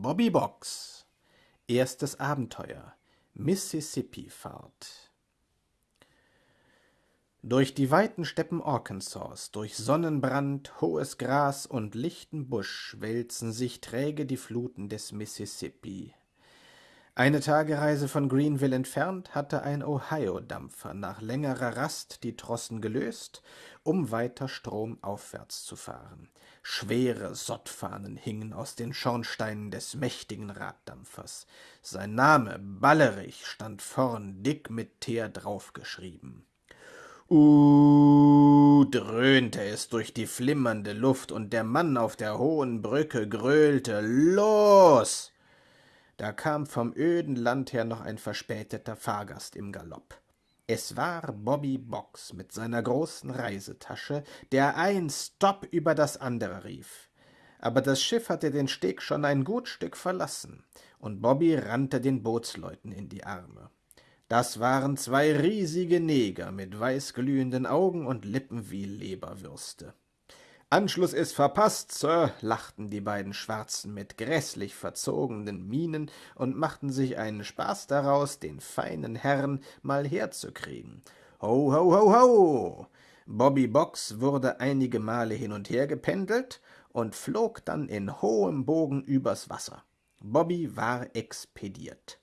Bobby Box. Erstes Abenteuer. Mississippi-Fahrt Durch die weiten Steppen Arkansas, durch Sonnenbrand, hohes Gras und lichten Busch wälzen sich träge die Fluten des Mississippi. Eine Tagereise von Greenville entfernt hatte ein Ohio-Dampfer nach längerer Rast die Trossen gelöst, um weiter stromaufwärts zu fahren. Schwere Sottfahnen hingen aus den Schornsteinen des mächtigen Raddampfers. Sein Name, Ballerich, stand vorn dick mit Teer draufgeschrieben. Uh, dröhnte es durch die flimmernde Luft, und der Mann auf der hohen Brücke gröhlte Los! Da kam vom öden Land her noch ein verspäteter Fahrgast im Galopp. Es war Bobby Box mit seiner großen Reisetasche, der ein Stopp über das andere rief. Aber das Schiff hatte den Steg schon ein gut Stück verlassen, und Bobby rannte den Bootsleuten in die Arme. Das waren zwei riesige Neger mit weißglühenden Augen und Lippen wie Leberwürste. Anschluss ist verpasst, Sir, lachten die beiden Schwarzen mit gräßlich verzogenen Mienen und machten sich einen Spaß daraus, den feinen Herrn mal herzukriegen. Ho, ho, ho, ho! Bobby Box wurde einige Male hin und her gependelt und flog dann in hohem Bogen übers Wasser. Bobby war expediert.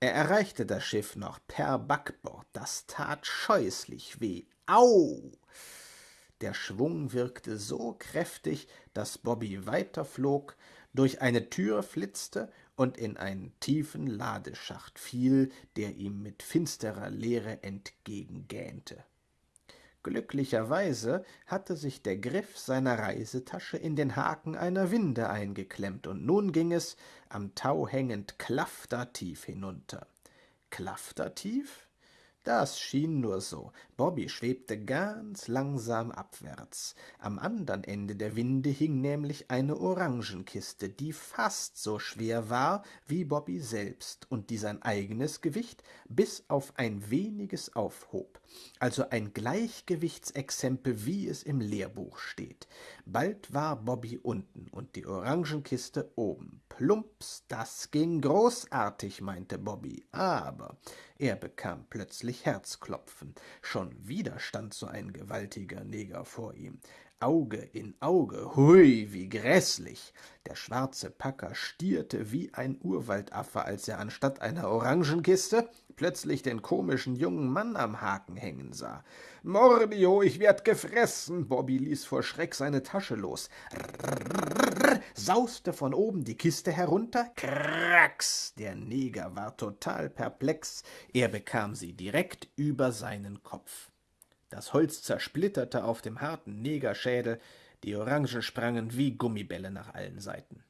Er erreichte das Schiff noch per Backbord. Das tat scheußlich weh. Au! Der Schwung wirkte so kräftig, dass Bobby weiterflog, durch eine Tür flitzte und in einen tiefen Ladeschacht fiel, der ihm mit finsterer Leere entgegengähnte. Glücklicherweise hatte sich der Griff seiner Reisetasche in den Haken einer Winde eingeklemmt, und nun ging es, am Tau hängend, klaftertief hinunter. Klaftertief? Das schien nur so. Bobby schwebte ganz langsam abwärts. Am andern Ende der Winde hing nämlich eine Orangenkiste, die fast so schwer war wie Bobby selbst und die sein eigenes Gewicht bis auf ein weniges aufhob. Also ein Gleichgewichtsexempel, wie es im Lehrbuch steht. Bald war Bobby unten und die Orangenkiste oben. Plumps, das ging großartig, meinte Bobby, aber er bekam plötzlich Herzklopfen. Schon wieder stand so ein gewaltiger Neger vor ihm. Auge in Auge, hui, wie gräßlich! Der schwarze Packer stierte wie ein Urwaldaffe, als er anstatt einer Orangenkiste plötzlich den komischen jungen Mann am Haken hängen sah. Mordio, ich werd gefressen! Bobby ließ vor Schreck seine Tasche los. Rrrr, sauste von oben die Kiste herunter. Krax! Der Neger war total perplex. Er bekam sie direkt über seinen Kopf. Das Holz zersplitterte auf dem harten Negerschädel, die Orangen sprangen wie Gummibälle nach allen Seiten.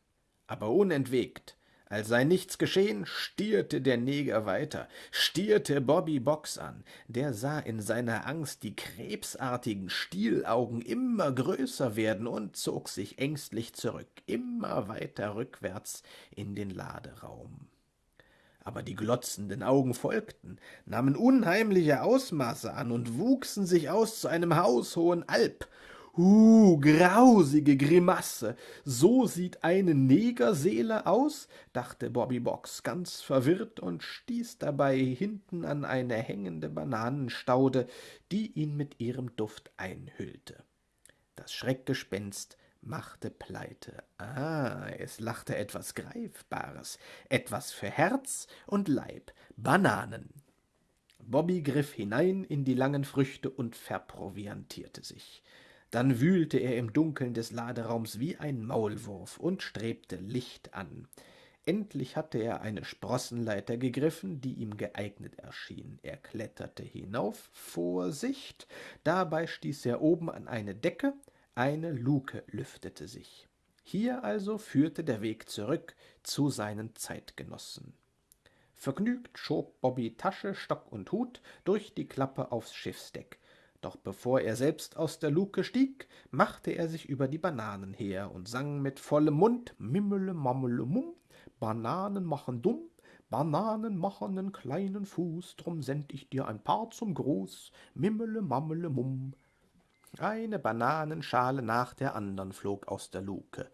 Aber unentwegt, als sei nichts geschehen, stierte der Neger weiter, stierte Bobby Box an. Der sah in seiner Angst die krebsartigen Stielaugen immer größer werden und zog sich ängstlich zurück, immer weiter rückwärts in den Laderaum. Aber die glotzenden Augen folgten, nahmen unheimliche Ausmaße an und wuchsen sich aus zu einem haushohen Alp, »Uh, grausige Grimasse! So sieht eine Negerseele aus?« dachte Bobby Box ganz verwirrt und stieß dabei hinten an eine hängende Bananenstaude, die ihn mit ihrem Duft einhüllte. Das Schreckgespenst machte Pleite. Ah, es lachte etwas Greifbares, etwas für Herz und Leib, Bananen. Bobby griff hinein in die langen Früchte und verproviantierte sich. Dann wühlte er im Dunkeln des Laderaums wie ein Maulwurf und strebte Licht an. Endlich hatte er eine Sprossenleiter gegriffen, die ihm geeignet erschien. Er kletterte hinauf, Vorsicht, dabei stieß er oben an eine Decke, eine Luke lüftete sich. Hier also führte der Weg zurück zu seinen Zeitgenossen. Vergnügt schob Bobby Tasche, Stock und Hut durch die Klappe aufs Schiffsdeck. Doch bevor er selbst aus der Luke stieg, machte er sich über die Bananen her und sang mit vollem Mund Mimmele, Mammele, Mumm, Bananen machen dumm, Bananen machen nen kleinen Fuß, drum send ich dir ein paar zum Gruß, Mimmele, Mammele, Mumm. Eine Bananenschale nach der andern flog aus der Luke.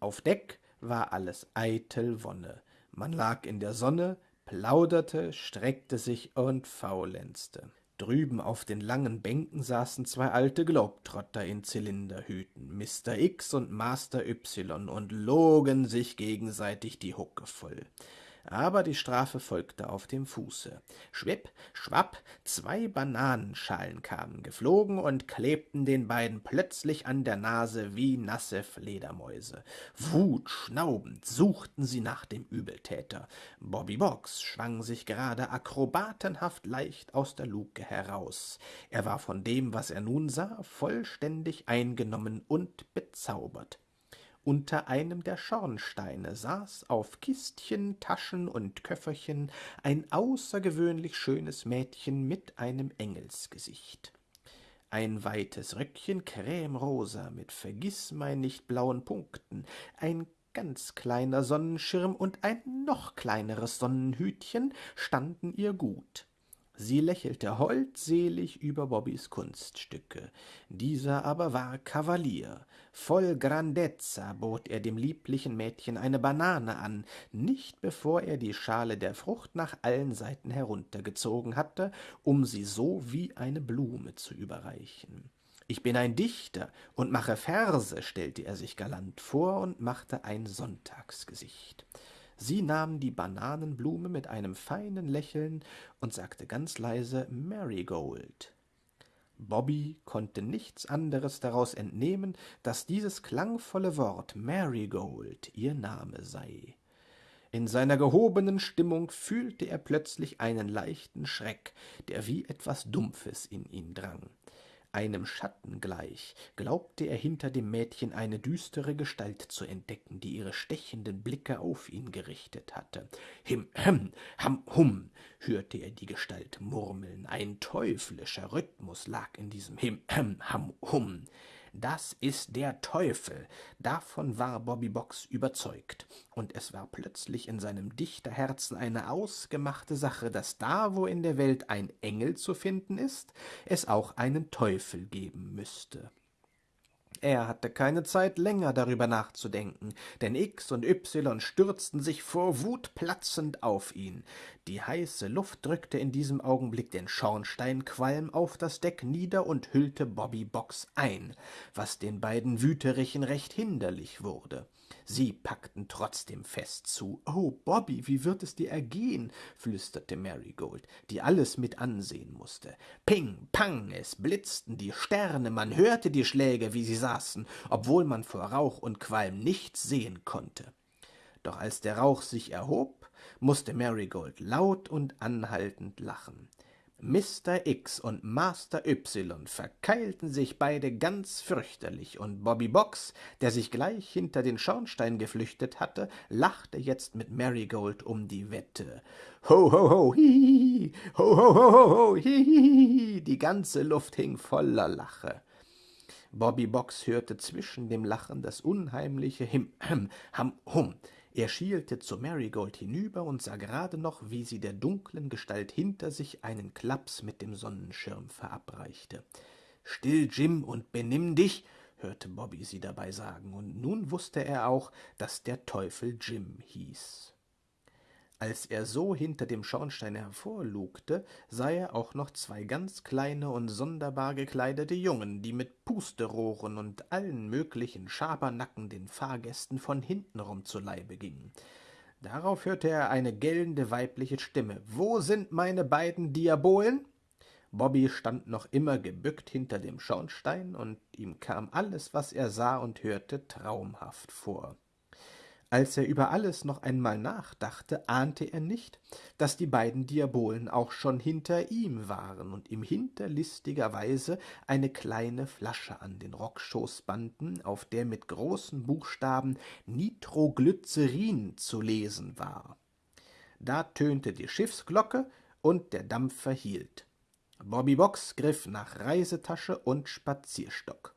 Auf Deck war alles eitel Wonne. Man lag in der Sonne, plauderte, streckte sich und faulenzte. Drüben auf den langen Bänken saßen zwei alte Globetrotter in Zylinderhüten, Mr. X und Master Y, und logen sich gegenseitig die Hucke voll aber die Strafe folgte auf dem Fuße. Schwipp, schwapp, zwei Bananenschalen kamen geflogen und klebten den beiden plötzlich an der Nase wie nasse Fledermäuse. Wutschnaubend suchten sie nach dem Übeltäter. Bobby Box schwang sich gerade akrobatenhaft leicht aus der Luke heraus. Er war von dem, was er nun sah, vollständig eingenommen und bezaubert. Unter einem der Schornsteine saß auf Kistchen, Taschen und Köfferchen ein außergewöhnlich schönes Mädchen mit einem Engelsgesicht. Ein weites Röckchen cremrosa mit vergißmeinnicht blauen Punkten, ein ganz kleiner Sonnenschirm und ein noch kleineres Sonnenhütchen standen ihr gut. Sie lächelte holdselig über Bobbys Kunststücke. Dieser aber war Kavalier. Voll Grandezza bot er dem lieblichen Mädchen eine Banane an, nicht bevor er die Schale der Frucht nach allen Seiten heruntergezogen hatte, um sie so wie eine Blume zu überreichen. Ich bin ein Dichter und mache Verse, stellte er sich galant vor und machte ein Sonntagsgesicht. Sie nahm die Bananenblume mit einem feinen Lächeln und sagte ganz leise Marigold. Bobby konnte nichts anderes daraus entnehmen, dass dieses klangvolle Wort Marigold ihr Name sei. In seiner gehobenen Stimmung fühlte er plötzlich einen leichten Schreck, der wie etwas Dumpfes in ihn drang einem Schatten gleich, glaubte er hinter dem Mädchen eine düstere Gestalt zu entdecken, die ihre stechenden Blicke auf ihn gerichtet hatte. Him, hem, ham, hum, hörte er die Gestalt murmeln. Ein teuflischer Rhythmus lag in diesem Him, hem, ham, hum. Das ist der Teufel. Davon war Bobby Box überzeugt. Und es war plötzlich in seinem Dichterherzen eine ausgemachte Sache, dass da, wo in der Welt ein Engel zu finden ist, es auch einen Teufel geben müsste. Er hatte keine Zeit länger darüber nachzudenken, denn X und Y stürzten sich vor Wut platzend auf ihn. Die heiße Luft drückte in diesem Augenblick den Schornsteinqualm auf das Deck nieder und hüllte Bobby Box ein, was den beiden Wüterichen recht hinderlich wurde. Sie packten trotzdem fest zu. »Oh, Bobby, wie wird es dir ergehen?« flüsterte Marigold, die alles mit ansehen musste. Ping, pang, es blitzten die Sterne, man hörte die Schläge, wie sie saßen, obwohl man vor Rauch und Qualm nichts sehen konnte. Doch als der Rauch sich erhob, musste Marigold laut und anhaltend lachen. Mr. X und Master Y verkeilten sich beide ganz fürchterlich, und Bobby Box, der sich gleich hinter den Schornstein geflüchtet hatte, lachte jetzt mit Marigold um die Wette. Ho, ho, ho, hihihi, ho, ho, ho, ho, ho, hihihi, die ganze Luft hing voller Lache. Bobby Box hörte zwischen dem Lachen das unheimliche Him, Ham, Hum, er schielte zu Marigold hinüber und sah gerade noch, wie sie der dunklen Gestalt hinter sich einen Klaps mit dem Sonnenschirm verabreichte. Still, Jim, und benimm dich, hörte Bobby sie dabei sagen, und nun wusste er auch, dass der Teufel Jim hieß. Als er so hinter dem Schornstein hervorlugte, sah er auch noch zwei ganz kleine und sonderbar gekleidete Jungen, die mit Pusterohren und allen möglichen Schabernacken den Fahrgästen von hintenrum zu Leibe gingen. Darauf hörte er eine gellende weibliche Stimme. »Wo sind meine beiden Diabolen?« Bobby stand noch immer gebückt hinter dem Schornstein, und ihm kam alles, was er sah und hörte, traumhaft vor. Als er über alles noch einmal nachdachte, ahnte er nicht, dass die beiden Diabolen auch schon hinter ihm waren und ihm hinterlistiger Weise eine kleine Flasche an den Rockschoß banden, auf der mit großen Buchstaben Nitroglycerin zu lesen war. Da tönte die Schiffsglocke und der Dampfer hielt. Bobby Box griff nach Reisetasche und Spazierstock.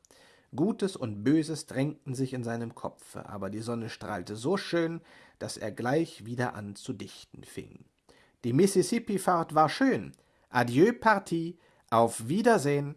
Gutes und Böses drängten sich in seinem Kopfe, aber die Sonne strahlte so schön, dass er gleich wieder an zu dichten fing. Die Mississippi-Fahrt war schön. Adieu, Partie. Auf Wiedersehen.